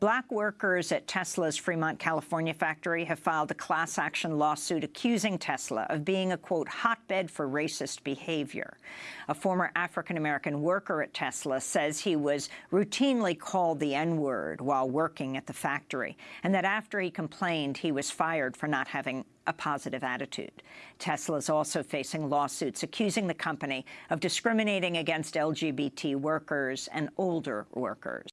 Black workers at Tesla's Fremont, California factory have filed a class action lawsuit accusing Tesla of being a, quote, hotbed for racist behavior. A former African-American worker at Tesla says he was routinely called the N-word while working at the factory, and that after he complained, he was fired for not having a positive attitude. Tesla is also facing lawsuits accusing the company of discriminating against LGBT workers and older workers.